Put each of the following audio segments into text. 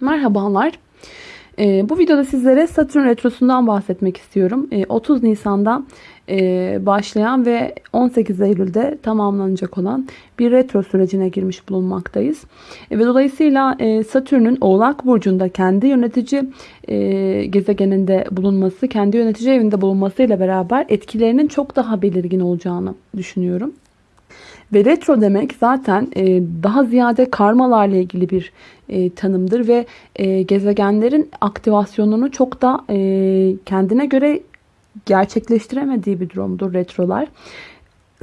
Merhabalar. Ee, bu videoda sizlere Satürn Retrosu'ndan bahsetmek istiyorum. Ee, 30 Nisan'da e, başlayan ve 18 Eylül'de tamamlanacak olan bir retro sürecine girmiş bulunmaktayız. E, ve dolayısıyla e, Satürn'ün Oğlak Burcu'nda kendi yönetici e, gezegeninde bulunması, kendi yönetici evinde bulunmasıyla beraber etkilerinin çok daha belirgin olacağını düşünüyorum. Ve retro demek zaten e, daha ziyade karmalarla ilgili bir e, tanımdır ve e, gezegenlerin aktivasyonunu çok da e, kendine göre gerçekleştiremediği bir durumdur retrolar.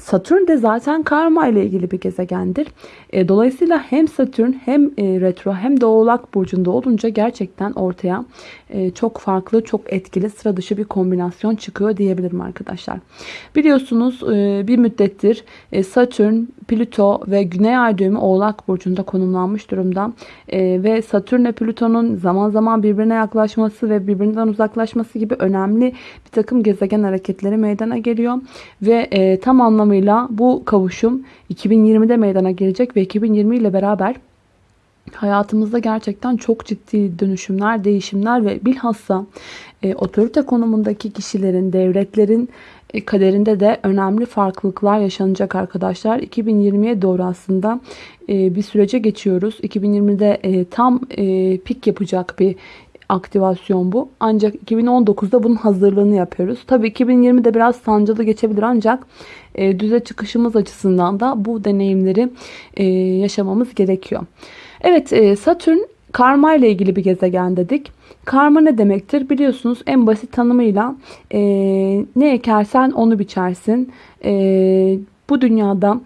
Satürn de zaten karma ile ilgili bir gezegendir. E, dolayısıyla hem Satürn hem e, retro hem de Oğlak Burcu'nda olunca gerçekten ortaya e, çok farklı, çok etkili, sıra dışı bir kombinasyon çıkıyor diyebilirim arkadaşlar. Biliyorsunuz bir müddettir Satürn, Plüto ve Güney Ay düğümü Oğlak Burcu'nda konumlanmış durumda. Ve Satürn ile Plüton'un zaman zaman birbirine yaklaşması ve birbirinden uzaklaşması gibi önemli bir takım gezegen hareketleri meydana geliyor. Ve tam anlamda anlamıyla bu kavuşum 2020'de meydana gelecek ve 2020 ile beraber hayatımızda gerçekten çok ciddi dönüşümler, değişimler ve bilhassa e, otorite konumundaki kişilerin, devletlerin e, kaderinde de önemli farklılıklar yaşanacak arkadaşlar. 2020'ye doğru aslında e, bir sürece geçiyoruz. 2020'de e, tam e, pik yapacak bir aktivasyon bu. Ancak 2019'da bunun hazırlığını yapıyoruz. Tabii 2020'de biraz sancılı geçebilir ancak e, düze çıkışımız açısından da bu deneyimleri e, yaşamamız gerekiyor. Evet e, Satürn karma ile ilgili bir gezegen dedik. Karma ne demektir? Biliyorsunuz en basit tanımıyla e, ne ekersen onu biçersin. E, bu dünyada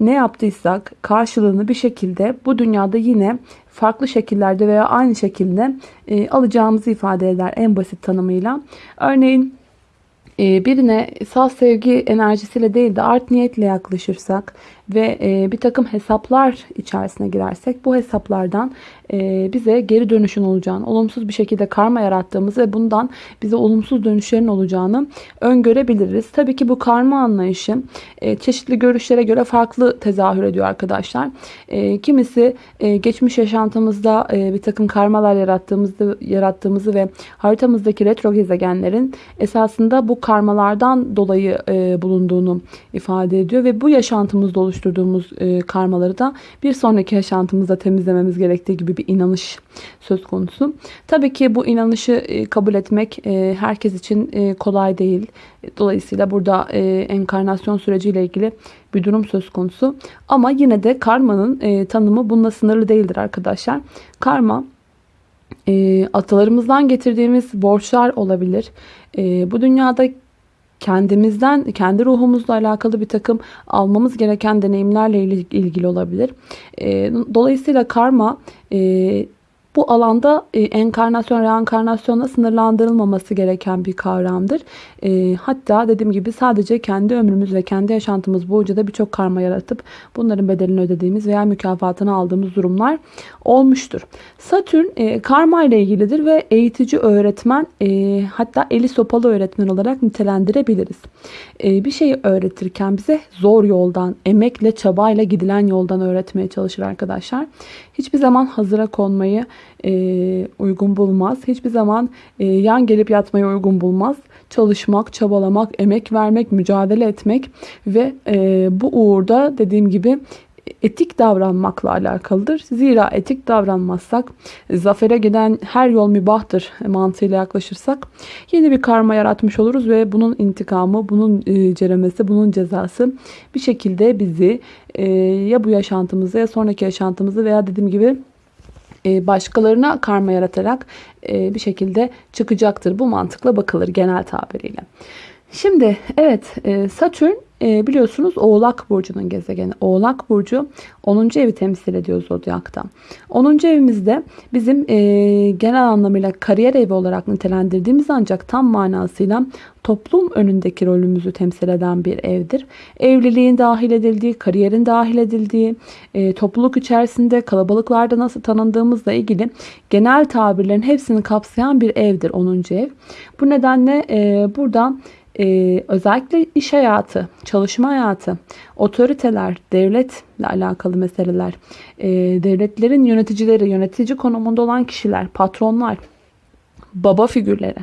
ne yaptıysak karşılığını bir şekilde bu dünyada yine farklı şekillerde veya aynı şekilde e, alacağımızı ifade eder en basit tanımıyla. Örneğin e, birine sağ sevgi enerjisiyle değil de art niyetle yaklaşırsak ve e, bir takım hesaplar içerisine girersek bu hesaplardan e, bize geri dönüşün olacağını, olumsuz bir şekilde karma yarattığımız ve bundan bize olumsuz dönüşlerin olacağını öngörebiliriz. Tabii ki bu karma anlayışı e, çeşitli görüşlere göre farklı tezahür ediyor arkadaşlar. E, kimisi e, geçmiş yaşantımızda e, bir takım karmalar yarattığımızı, yarattığımızı ve haritamızdaki retro gezegenlerin esasında bu karmalardan dolayı e, bulunduğunu ifade ediyor ve bu yaşantımızda oluşturuyor oluşturduğumuz e, karmaları da bir sonraki yaşantımızda temizlememiz gerektiği gibi bir inanış söz konusu. Tabii ki bu inanışı e, kabul etmek e, herkes için e, kolay değil. Dolayısıyla burada e, enkarnasyon süreciyle ilgili bir durum söz konusu. Ama yine de karmanın e, tanımı bununla sınırlı değildir arkadaşlar. Karma e, atalarımızdan getirdiğimiz borçlar olabilir. E, bu dünyada kendimizden, kendi ruhumuzla alakalı bir takım almamız gereken deneyimlerle ilgili olabilir. Dolayısıyla karma bu alanda e, enkarnasyon, reenkarnasyonla sınırlandırılmaması gereken bir kavramdır. E, hatta dediğim gibi sadece kendi ömrümüz ve kendi yaşantımız boyunca da birçok karma yaratıp bunların bedelini ödediğimiz veya mükafatını aldığımız durumlar olmuştur. Satürn e, karma ile ilgilidir ve eğitici öğretmen e, hatta eli sopalı öğretmen olarak nitelendirebiliriz. E, bir şeyi öğretirken bize zor yoldan, emekle, çabayla gidilen yoldan öğretmeye çalışır arkadaşlar. Hiçbir zaman hazıra konmayı e, uygun bulmaz. Hiçbir zaman e, yan gelip yatmayı uygun bulmaz. Çalışmak, çabalamak, emek vermek, mücadele etmek ve e, bu uğurda dediğim gibi etik davranmakla alakalıdır. Zira etik davranmazsak, zafere giden her yol mübahtır mantığıyla yaklaşırsak yeni bir karma yaratmış oluruz ve bunun intikamı, bunun e, ceremesi, bunun cezası bir şekilde bizi e, ya bu yaşantımızı ya sonraki yaşantımızı veya dediğim gibi başkalarına karma yaratarak bir şekilde çıkacaktır. Bu mantıkla bakılır genel tabiriyle. Şimdi evet Satürn e, biliyorsunuz Oğlak Burcu'nun gezegeni. Oğlak Burcu 10. evi temsil ediyor Zodyak'ta. 10. evimizde bizim e, genel anlamıyla kariyer evi olarak nitelendirdiğimiz ancak tam manasıyla toplum önündeki rolümüzü temsil eden bir evdir. Evliliğin dahil edildiği, kariyerin dahil edildiği, e, topluluk içerisinde kalabalıklarda nasıl tanındığımızla ilgili genel tabirlerin hepsini kapsayan bir evdir 10. ev. Bu nedenle e, buradan e, özellikle iş hayatı, çalışma hayatı, otoriteler, devletle alakalı meseleler, e, devletlerin yöneticileri, yönetici konumunda olan kişiler, patronlar, baba figürleri.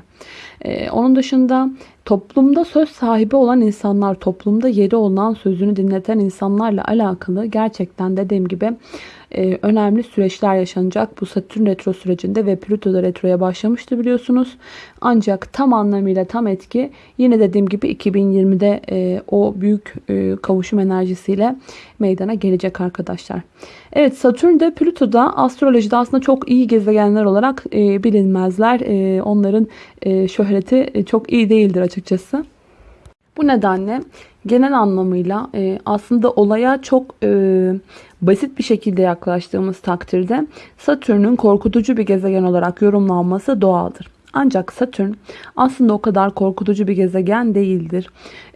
Ee, onun dışında toplumda söz sahibi olan insanlar, toplumda yeri olan sözünü dinleten insanlarla alakalı gerçekten dediğim gibi e, önemli süreçler yaşanacak bu Satürn retro sürecinde ve Plüto da retroya başlamıştı biliyorsunuz. Ancak tam anlamıyla tam etki yine dediğim gibi 2020'de e, o büyük e, kavuşum enerjisiyle meydana gelecek arkadaşlar. Evet Satürn de Plüto da astrolojide aslında çok iyi gezegenler olarak e, bilinmezler. Onların şöhreti çok iyi değildir açıkçası. Bu nedenle genel anlamıyla e, aslında olaya çok e, basit bir şekilde yaklaştığımız takdirde Satürn'ün korkutucu bir gezegen olarak yorumlanması doğaldır. Ancak Satürn aslında o kadar korkutucu bir gezegen değildir.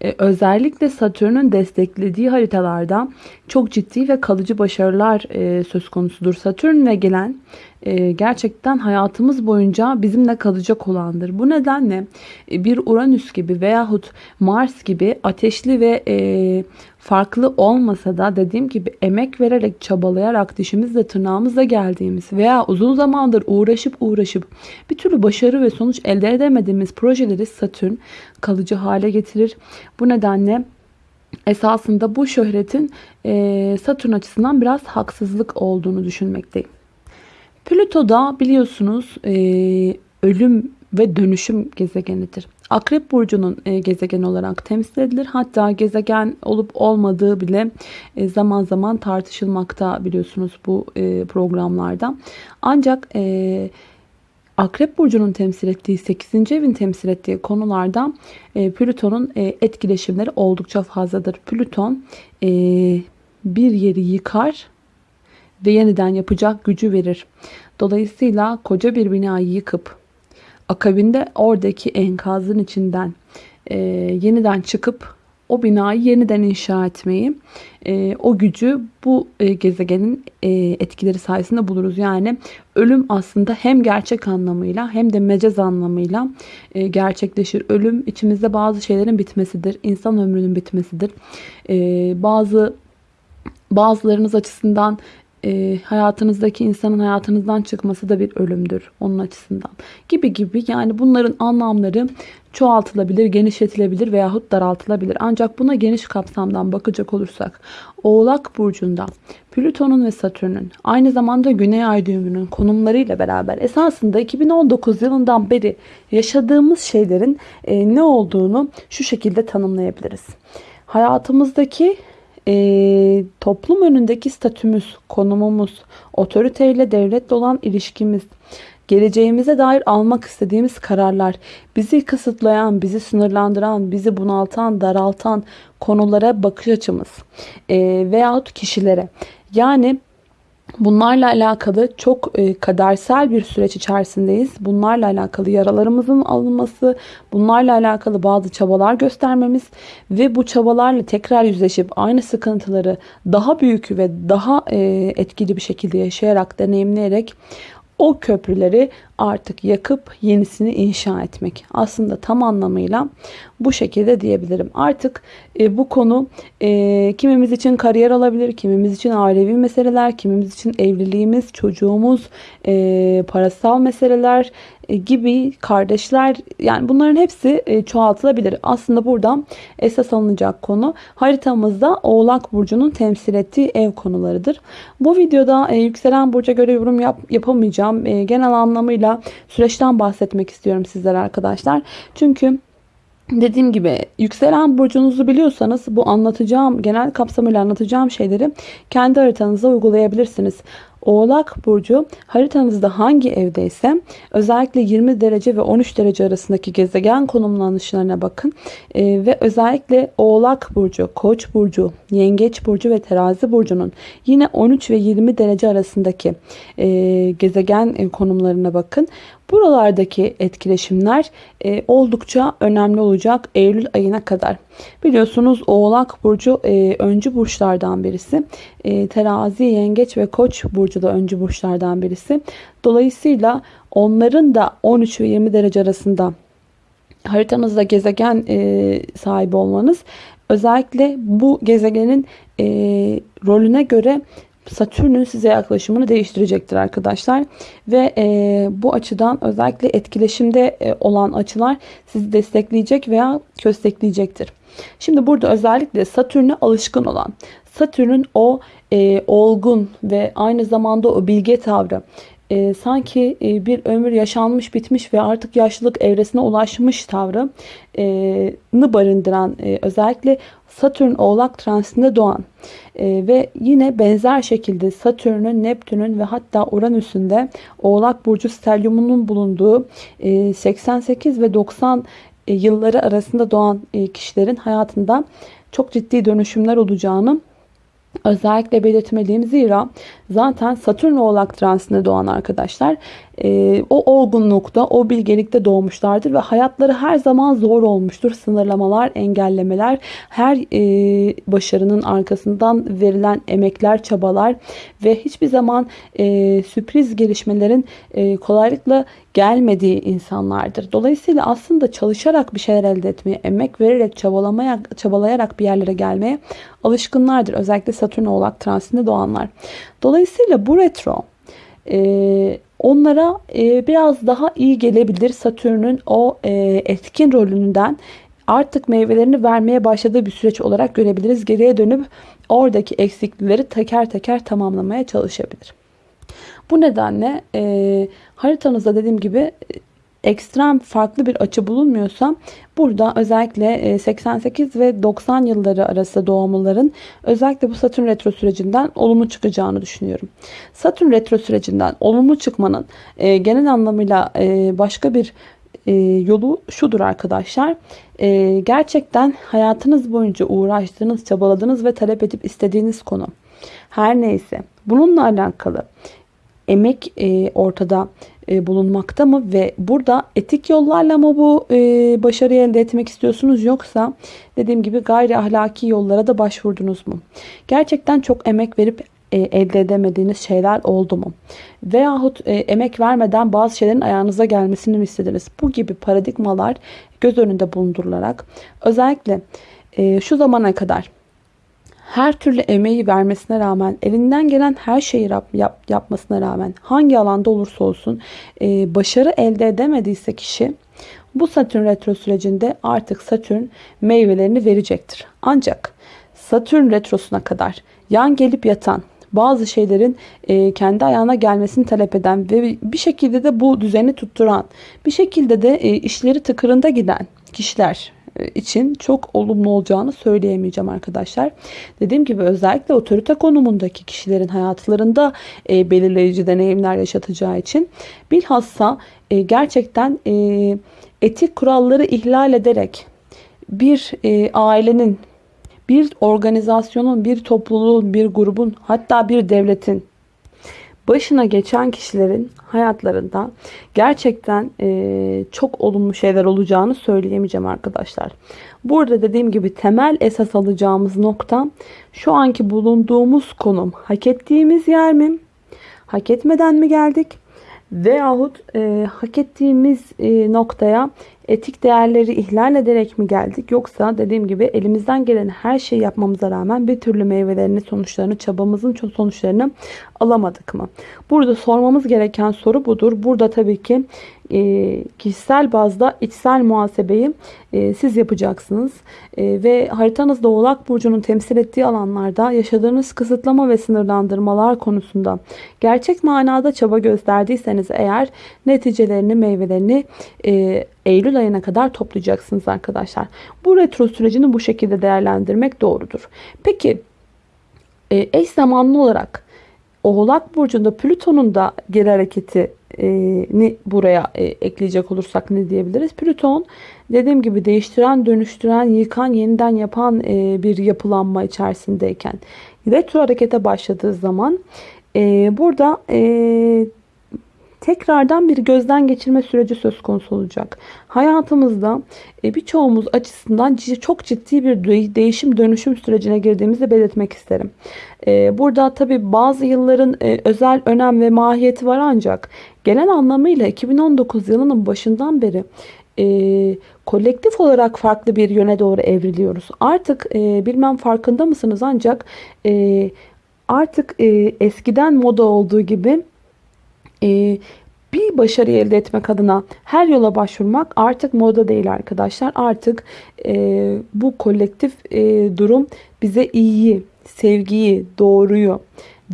Ee, özellikle Satürn'ün desteklediği haritalarda çok ciddi ve kalıcı başarılar e, söz konusudur. Satürn'le gelen e, gerçekten hayatımız boyunca bizimle kalacak olandır. Bu nedenle e, bir Uranüs gibi veyahut Mars gibi ateşli ve e, farklı olmasa da dediğim gibi emek vererek, çabalayarak, dişimizle tırnağımızla geldiğimiz veya uzun zamandır uğraşıp uğraşıp bir türlü başarı ve sonuç elde edemediğimiz projeleri Satürn kalıcı hale getirir. Bu nedenle esasında bu şöhretin Satürn açısından biraz haksızlık olduğunu düşünmekteyim. Plüto da biliyorsunuz ölüm ve dönüşüm gezegenidir. Akrep burcunun e, gezegen olarak temsil edilir. Hatta gezegen olup olmadığı bile e, zaman zaman tartışılmakta biliyorsunuz bu e, programlarda. Ancak e, Akrep burcunun temsil ettiği 8. evin temsil ettiği konularda e, Plüton'un e, etkileşimleri oldukça fazladır. Plüton e, bir yeri yıkar ve yeniden yapacak gücü verir. Dolayısıyla koca bir binayı yıkıp akabinde oradaki enkazın içinden e, yeniden çıkıp o binayı yeniden inşa etmeyi, e, o gücü bu e, gezegenin e, etkileri sayesinde buluruz. Yani ölüm aslında hem gerçek anlamıyla hem de mecaz anlamıyla e, gerçekleşir. Ölüm içimizde bazı şeylerin bitmesidir. insan ömrünün bitmesidir. E, bazı bazılarınız açısından e, hayatınızdaki insanın hayatınızdan çıkması da bir ölümdür onun açısından. Gibi gibi yani bunların anlamları çoğaltılabilir, genişletilebilir veyahut daraltılabilir. Ancak buna geniş kapsamdan bakacak olursak Oğlak Burcu'nda Plüton'un ve Satürn'ün aynı zamanda Güney Ay düğümünün konumlarıyla beraber esasında 2019 yılından beri yaşadığımız şeylerin e, ne olduğunu şu şekilde tanımlayabiliriz. Hayatımızdaki e, toplum önündeki statümüz, konumumuz, otoriteyle devletle olan ilişkimiz, geleceğimize dair almak istediğimiz kararlar, bizi kısıtlayan, bizi sınırlandıran, bizi bunaltan, daraltan konulara bakış açımız e, veyahut kişilere. Yani Bunlarla alakalı çok e, kadersel bir süreç içerisindeyiz. Bunlarla alakalı yaralarımızın alınması, bunlarla alakalı bazı çabalar göstermemiz ve bu çabalarla tekrar yüzleşip aynı sıkıntıları daha büyük ve daha e, etkili bir şekilde yaşayarak, deneyimleyerek o köprüleri artık yakıp yenisini inşa etmek. Aslında tam anlamıyla bu şekilde diyebilirim. Artık e, bu konu e, kimimiz için kariyer olabilir, kimimiz için ailevi meseleler, kimimiz için evliliğimiz, çocuğumuz, e, parasal meseleler e, gibi kardeşler yani bunların hepsi e, çoğaltılabilir. Aslında burada esas alınacak konu haritamızda Oğlak Burcu'nun temsil ettiği ev konularıdır. Bu videoda e, yükselen burca göre yorum yap, yapamayacağım. E, genel anlamıyla süreçten bahsetmek istiyorum sizlere arkadaşlar. Çünkü Dediğim gibi yükselen burcunuzu biliyorsanız bu anlatacağım genel kapsamıyla anlatacağım şeyleri kendi haritanıza uygulayabilirsiniz. Oğlak Burcu haritanızda hangi evdeyse özellikle 20 derece ve 13 derece arasındaki gezegen konumlanışlarına bakın. E, ve özellikle Oğlak Burcu, Koç Burcu, Yengeç Burcu ve Terazi Burcu'nun yine 13 ve 20 derece arasındaki e, gezegen konumlarına bakın. Buralardaki etkileşimler e, oldukça önemli olacak Eylül ayına kadar. Biliyorsunuz Oğlak Burcu e, öncü burçlardan birisi. E, terazi, Yengeç ve Koç Burcu da öncü burçlardan birisi. Dolayısıyla onların da 13 ve 20 derece arasında haritanızda gezegen e, sahibi olmanız özellikle bu gezegenin e, rolüne göre Satürn'ün size yaklaşımını değiştirecektir arkadaşlar. Ve e, bu açıdan özellikle etkileşimde e, olan açılar sizi destekleyecek veya köstekleyecektir. Şimdi burada özellikle Satürn'e alışkın olan, Satürn'ün o e, olgun ve aynı zamanda o bilge tavrı, e, sanki e, bir ömür yaşanmış bitmiş ve artık yaşlılık evresine ulaşmış tavrını e, barındıran e, özellikle Satürn oğlak transitinde doğan e, ve yine benzer şekilde Satürn'ün, Neptün'ün ve hatta Uranüs'ün de oğlak burcu stelyumunun bulunduğu e, 88 ve 90 e, yılları arasında doğan e, kişilerin hayatında çok ciddi dönüşümler olacağını özellikle belirtmeliyim. Zira zaten Satürn oğlak transitinde doğan arkadaşlar e, o olgunlukta, o bilgelikte doğmuşlardır ve hayatları her zaman zor olmuştur. Sınırlamalar, engellemeler, her e, başarının arkasından verilen emekler, çabalar ve hiçbir zaman e, sürpriz gelişmelerin e, kolaylıkla gelmediği insanlardır. Dolayısıyla aslında çalışarak bir şeyler elde etmeye, emek vererek, çabalamaya, çabalayarak bir yerlere gelmeye alışkınlardır. Özellikle Satürn oğlak transitinde doğanlar. Dolayısıyla bu retro e, onlara e, biraz daha iyi gelebilir. Satürn'ün o e, etkin rolünden artık meyvelerini vermeye başladığı bir süreç olarak görebiliriz. Geriye dönüp oradaki eksiklikleri teker teker tamamlamaya çalışabilir. Bu nedenle e, haritanızda dediğim gibi ekstrem farklı bir açı bulunmuyorsa burada özellikle 88 e, ve 90 yılları arası doğumluların özellikle bu Satürn retro sürecinden olumlu çıkacağını düşünüyorum. Satürn retro sürecinden olumlu çıkmanın e, genel anlamıyla e, başka bir yolu şudur arkadaşlar. Gerçekten hayatınız boyunca uğraştığınız, çabaladığınız ve talep edip istediğiniz konu her neyse bununla alakalı emek ortada bulunmakta mı ve burada etik yollarla mı bu e, başarıyı elde etmek istiyorsunuz yoksa dediğim gibi gayri ahlaki yollara da başvurdunuz mu? Gerçekten çok emek verip e, elde edemediğiniz şeyler oldu mu? Veyahut emek vermeden bazı şeylerin ayağınıza gelmesini mi istediniz? Bu gibi paradigmalar göz önünde bulundurularak özellikle şu zamana kadar her türlü emeği vermesine rağmen, elinden gelen her şeyi yap, yap, yapmasına rağmen, hangi alanda olursa olsun e, başarı elde edemediyse kişi, bu Satürn retro sürecinde artık Satürn meyvelerini verecektir. Ancak Satürn retrosuna kadar yan gelip yatan, bazı şeylerin e, kendi ayağına gelmesini talep eden ve bir şekilde de bu düzeni tutturan, bir şekilde de e, işleri tıkırında giden kişiler için çok olumlu olacağını söyleyemeyeceğim arkadaşlar. Dediğim gibi özellikle otorite konumundaki kişilerin hayatlarında e, belirleyici deneyimler yaşatacağı için bilhassa e, gerçekten e, etik kuralları ihlal ederek bir e, ailenin, bir organizasyonun, bir topluluğun, bir grubun hatta bir devletin başına geçen kişilerin hayatlarında gerçekten e, çok olumlu şeyler olacağını söyleyemeyeceğim arkadaşlar. Burada dediğim gibi temel esas alacağımız nokta şu anki bulunduğumuz konum hak ettiğimiz yer mi? Hak etmeden mi geldik? Veyahut e, hak ettiğimiz e, noktaya etik değerleri ihlal ederek mi geldik? Yoksa dediğim gibi elimizden gelen her şeyi yapmamıza rağmen bir türlü meyvelerini, sonuçlarını, çabamızın sonuçlarını alamadık mı? Burada sormamız gereken soru budur. Burada tabii ki e, kişisel bazda içsel muhasebeyi e, siz yapacaksınız. E, ve haritanızda Oğlak Burcu'nun temsil ettiği alanlarda yaşadığınız kısıtlama ve sınırlandırmalar konusunda gerçek manada çaba gösterdiyseniz eğer neticelerini, meyvelerini e, Eylül ayına kadar toplayacaksınız arkadaşlar. Bu retro sürecini bu şekilde değerlendirmek doğrudur. Peki e, eş zamanlı olarak Oğlak Burcu'nda Plüton'un da geri hareketini buraya e, ekleyecek olursak ne diyebiliriz? Plüton dediğim gibi değiştiren, dönüştüren, yıkan, yeniden yapan e, bir yapılanma içerisindeyken retro harekete başladığı zaman e, burada tekrardan bir gözden geçirme süreci söz konusu olacak. Hayatımızda e, birçoğumuz açısından çok ciddi bir değişim dönüşüm sürecine girdiğimizi belirtmek isterim. E, burada tabi bazı yılların e, özel önem ve mahiyeti var ancak genel anlamıyla 2019 yılının başından beri kolektif olarak farklı bir yöne doğru evriliyoruz. Artık bilmem farkında mısınız ancak artık eskiden moda olduğu gibi e, bir başarı elde etmek adına her yola başvurmak artık moda değil arkadaşlar. Artık e, bu kolektif e, durum bize iyiyi, sevgiyi, doğruyu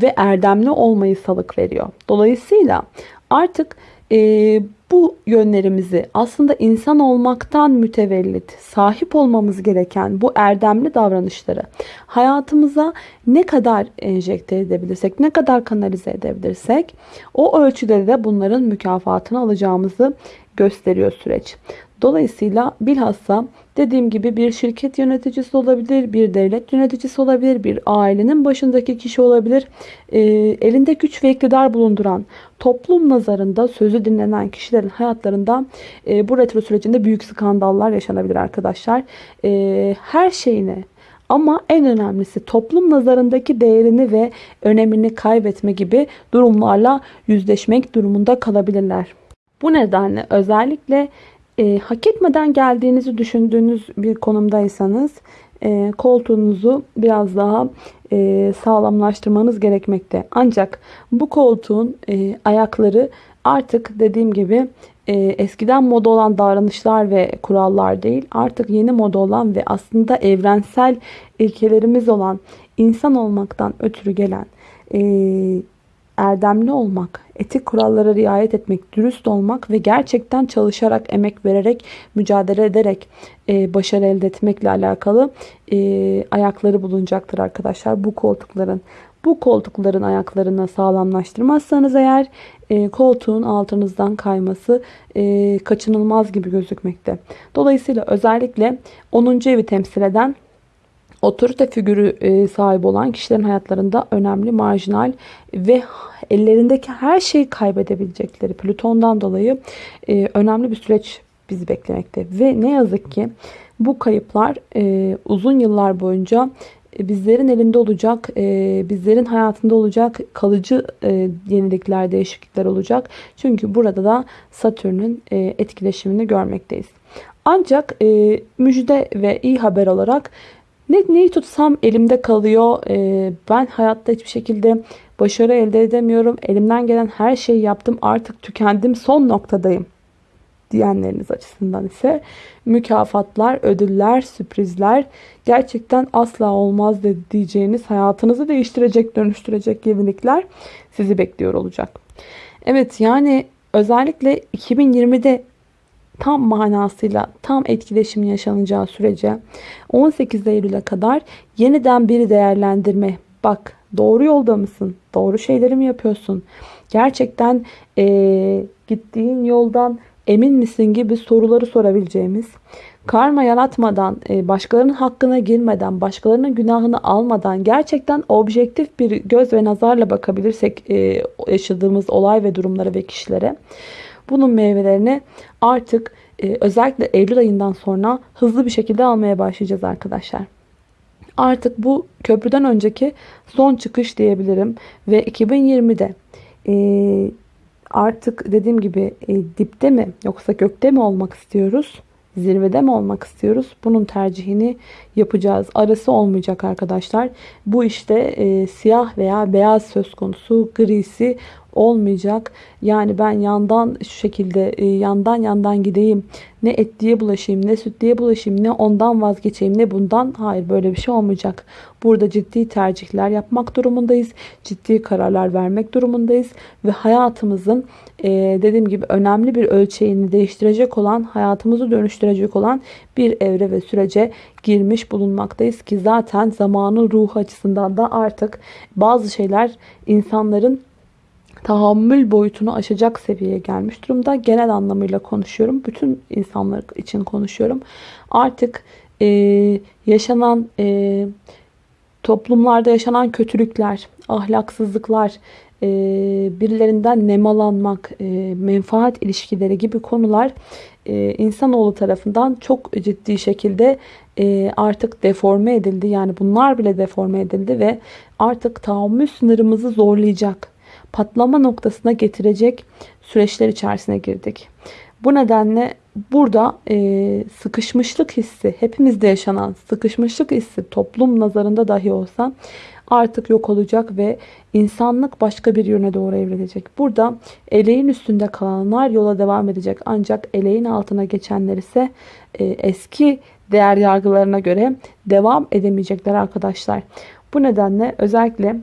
ve erdemli olmayı salık veriyor. Dolayısıyla artık e, bu yönlerimizi aslında insan olmaktan mütevellit, sahip olmamız gereken bu erdemli davranışları hayatımıza ne kadar enjekte edebilirsek, ne kadar kanalize edebilirsek o ölçüde de bunların mükafatını alacağımızı gösteriyor süreç. Dolayısıyla bilhassa dediğim gibi bir şirket yöneticisi olabilir, bir devlet yöneticisi olabilir, bir ailenin başındaki kişi olabilir. E, elinde güç ve iktidar bulunduran, toplum nazarında sözü dinlenen kişilerin hayatlarında e, bu retro sürecinde büyük skandallar yaşanabilir arkadaşlar. E, her şeyine ama en önemlisi toplum nazarındaki değerini ve önemini kaybetme gibi durumlarla yüzleşmek durumunda kalabilirler. Bu nedenle özellikle e, hak etmeden geldiğinizi düşündüğünüz bir konumdaysanız e, koltuğunuzu biraz daha e, sağlamlaştırmanız gerekmekte. Ancak bu koltuğun e, ayakları artık dediğim gibi e, eskiden moda olan davranışlar ve kurallar değil artık yeni moda olan ve aslında evrensel ilkelerimiz olan insan olmaktan ötürü gelen e, erdemli olmak, etik kurallara riayet etmek, dürüst olmak ve gerçekten çalışarak, emek vererek, mücadele ederek e, başarı elde etmekle alakalı e, ayakları bulunacaktır arkadaşlar bu koltukların. Bu koltukların ayaklarını sağlamlaştırmazsanız eğer e, koltuğun altınızdan kayması e, kaçınılmaz gibi gözükmekte. Dolayısıyla özellikle 10. evi temsil eden otorite figürü e, sahibi olan kişilerin hayatlarında önemli, marjinal ve ellerindeki her şeyi kaybedebilecekleri Plüton'dan dolayı e, önemli bir süreç bizi beklemekte. Ve ne yazık ki bu kayıplar e, uzun yıllar boyunca bizlerin elinde olacak, bizlerin hayatında olacak kalıcı yenilikler, değişiklikler olacak. Çünkü burada da Satürn'ün etkileşimini görmekteyiz. Ancak müjde ve iyi haber olarak ne, neyi tutsam elimde kalıyor. Ee, ben hayatta hiçbir şekilde başarı elde edemiyorum. Elimden gelen her şeyi yaptım. Artık tükendim. Son noktadayım. Diyenleriniz açısından ise mükafatlar, ödüller, sürprizler gerçekten asla olmaz diyeceğiniz hayatınızı değiştirecek, dönüştürecek yenilikler sizi bekliyor olacak. Evet yani özellikle 2020'de tam manasıyla tam etkileşim yaşanacağı sürece 18 Eylül'e kadar yeniden bir değerlendirme. Bak doğru yolda mısın? Doğru şeyleri mi yapıyorsun? Gerçekten e, gittiğin yoldan emin misin gibi soruları sorabileceğimiz karma yaratmadan, başkalarının hakkına girmeden, başkalarının günahını almadan gerçekten objektif bir göz ve nazarla bakabilirsek yaşadığımız olay ve durumlara ve kişilere bunun meyvelerini artık e, özellikle Eylül ayından sonra hızlı bir şekilde almaya başlayacağız arkadaşlar. Artık bu köprüden önceki son çıkış diyebilirim. Ve 2020'de e, artık dediğim gibi e, dipte mi yoksa gökte mi olmak istiyoruz? Zirvede mi olmak istiyoruz? Bunun tercihini yapacağız. Arası olmayacak arkadaşlar. Bu işte e, siyah veya beyaz söz konusu, grisi olmayacak. Yani ben yandan şu şekilde e, yandan yandan gideyim. Ne et diye bulaşayım, ne süt diye bulaşayım, ne ondan vazgeçeyim, ne bundan. Hayır böyle bir şey olmayacak. Burada ciddi tercihler yapmak durumundayız. Ciddi kararlar vermek durumundayız. Ve hayatımızın e, dediğim gibi önemli bir ölçeğini değiştirecek olan, hayatımızı dönüştürecek olan bir evre ve sürece girmiş bulunmaktayız ki zaten zamanı ruh açısından da artık bazı şeyler insanların tahammül boyutunu aşacak seviyeye gelmiş durumda. Genel anlamıyla konuşuyorum. Bütün insanlar için konuşuyorum. Artık e, yaşanan e, toplumlarda yaşanan kötülükler, ahlaksızlıklar, e, birilerinden nemalanmak, e, menfaat ilişkileri gibi konular e, insanoğlu tarafından çok ciddi şekilde e, artık deforme edildi. Yani bunlar bile deforme edildi ve artık tahammül sınırımızı zorlayacak patlama noktasına getirecek süreçler içerisine girdik. Bu nedenle burada e, sıkışmışlık hissi, hepimizde yaşanan sıkışmışlık hissi toplum nazarında dahi olsa artık yok olacak ve insanlık başka bir yöne doğru evrilecek. Burada eleğin üstünde kalanlar yola devam edecek. Ancak eleğin altına geçenler ise e, eski değer yargılarına göre devam edemeyecekler arkadaşlar. Bu nedenle özellikle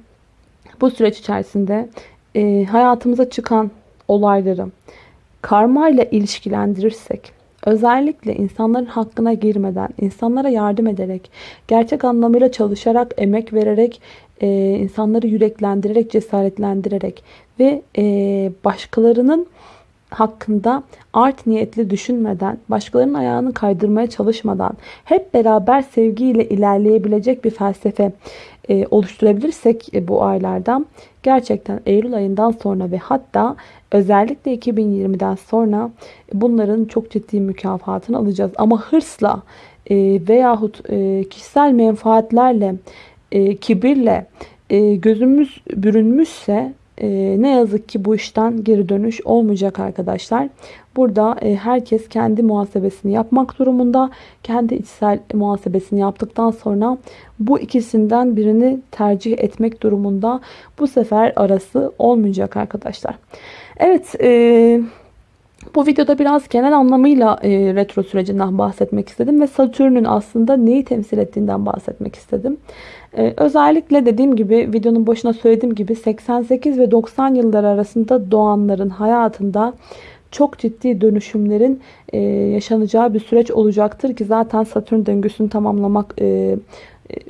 bu süreç içerisinde e, hayatımıza çıkan olayları karma ile ilişkilendirirsek özellikle insanların hakkına girmeden, insanlara yardım ederek, gerçek anlamıyla çalışarak, emek vererek, e, insanları yüreklendirerek, cesaretlendirerek ve e, başkalarının hakkında art niyetli düşünmeden, başkalarının ayağını kaydırmaya çalışmadan hep beraber sevgiyle ilerleyebilecek bir felsefe e, oluşturabilirsek e, bu aylardan gerçekten Eylül ayından sonra ve hatta özellikle 2020'den sonra bunların çok ciddi mükafatını alacağız. Ama hırsla e, veyahut e, kişisel menfaatlerle, e, kibirle e, gözümüz bürünmüşse e, ne yazık ki bu işten geri dönüş olmayacak arkadaşlar. Burada e, herkes kendi muhasebesini yapmak durumunda. Kendi içsel muhasebesini yaptıktan sonra bu ikisinden birini tercih etmek durumunda. Bu sefer arası olmayacak arkadaşlar. Evet, e, bu videoda biraz genel anlamıyla e, retro sürecinden bahsetmek istedim ve Satürn'ün aslında neyi temsil ettiğinden bahsetmek istedim. E, özellikle dediğim gibi videonun başına söylediğim gibi 88 ve 90 yılları arasında doğanların hayatında çok ciddi dönüşümlerin e, yaşanacağı bir süreç olacaktır ki zaten Satürn döngüsünü tamamlamak e,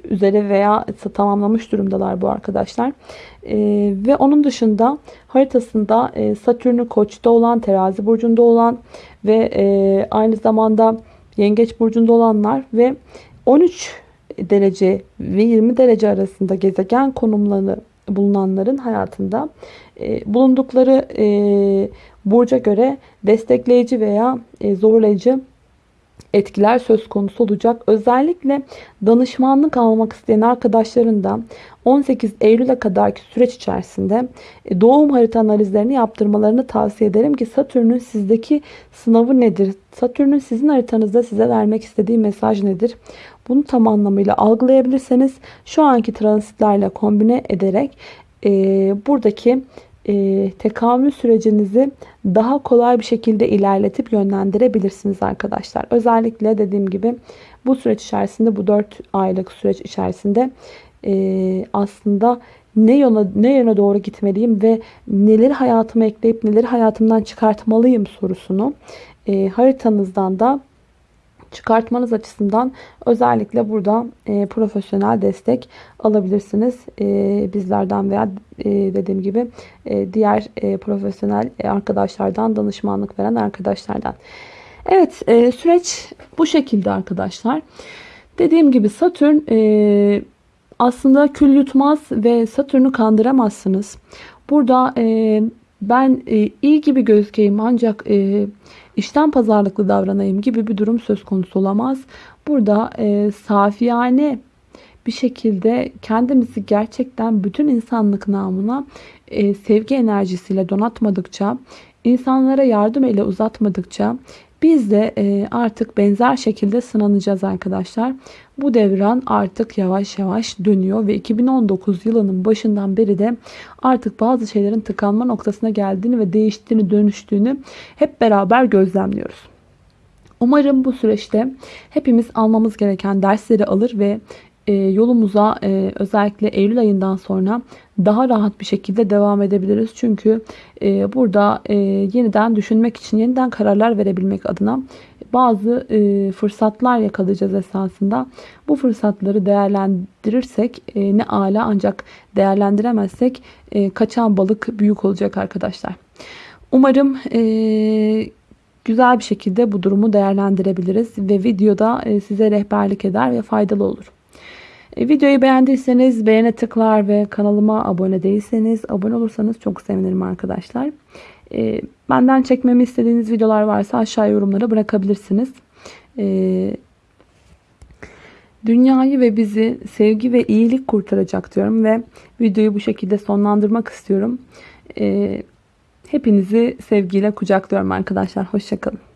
üzere veya tamamlamış durumdalar bu arkadaşlar. E, ve onun dışında haritasında e, Satürn'ü koçta olan, terazi burcunda olan ve e, aynı zamanda yengeç burcunda olanlar ve 13 derece ve 20 derece arasında gezegen konumları bulunanların hayatında e, bulundukları e, burca göre destekleyici veya e, zorlayıcı etkiler söz konusu olacak. Özellikle danışmanlık almak isteyen arkadaşların da 18 Eylül'e kadarki süreç içerisinde e, doğum harita analizlerini yaptırmalarını tavsiye ederim ki Satürn'ün sizdeki sınavı nedir? Satürn'ün sizin haritanızda size vermek istediği mesaj nedir? Bunu tam anlamıyla algılayabilirseniz şu anki transitlerle kombine ederek e, buradaki e, tekamül sürecinizi daha kolay bir şekilde ilerletip yönlendirebilirsiniz arkadaşlar. Özellikle dediğim gibi bu süreç içerisinde bu 4 aylık süreç içerisinde e, aslında ne yöne, ne yöne doğru gitmeliyim ve neleri hayatıma ekleyip neleri hayatımdan çıkartmalıyım sorusunu e, haritanızdan da çıkartmanız açısından özellikle burada e, profesyonel destek alabilirsiniz. E, bizlerden veya e, dediğim gibi e, diğer e, profesyonel arkadaşlardan, danışmanlık veren arkadaşlardan. Evet e, süreç bu şekilde arkadaşlar. Dediğim gibi Satürn e, aslında kül yutmaz ve Satürn'ü kandıramazsınız. Burada e, ben e, iyi gibi gözükeyim ancak e, işten pazarlıklı davranayım gibi bir durum söz konusu olamaz. Burada e, safiyane bir şekilde kendimizi gerçekten bütün insanlık namına e, sevgi enerjisiyle donatmadıkça, insanlara yardım eli uzatmadıkça biz de e, artık benzer şekilde sınanacağız arkadaşlar. Bu devran artık yavaş yavaş dönüyor ve 2019 yılının başından beri de artık bazı şeylerin tıkanma noktasına geldiğini ve değiştiğini, dönüştüğünü hep beraber gözlemliyoruz. Umarım bu süreçte hepimiz almamız gereken dersleri alır ve e, yolumuza e, özellikle Eylül ayından sonra daha rahat bir şekilde devam edebiliriz. Çünkü e, burada yeniden düşünmek için, yeniden kararlar verebilmek adına bazı fırsatlar yakalayacağız esasında. Bu fırsatları değerlendirirsek ne ala ancak değerlendiremezsek kaçan balık büyük olacak arkadaşlar. Umarım güzel bir şekilde bu durumu değerlendirebiliriz ve videoda size rehberlik eder ve faydalı olur. E, videoyu beğendiyseniz beğene tıklar ve kanalıma abone değilseniz abone olursanız çok sevinirim arkadaşlar. E, benden çekmemi istediğiniz videolar varsa aşağı yorumlara bırakabilirsiniz. E, dünyayı ve bizi sevgi ve iyilik kurtaracak diyorum ve videoyu bu şekilde sonlandırmak istiyorum. Hepinizi sevgiyle kucaklıyorum arkadaşlar. Hoşçakalın.